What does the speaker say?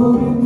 glory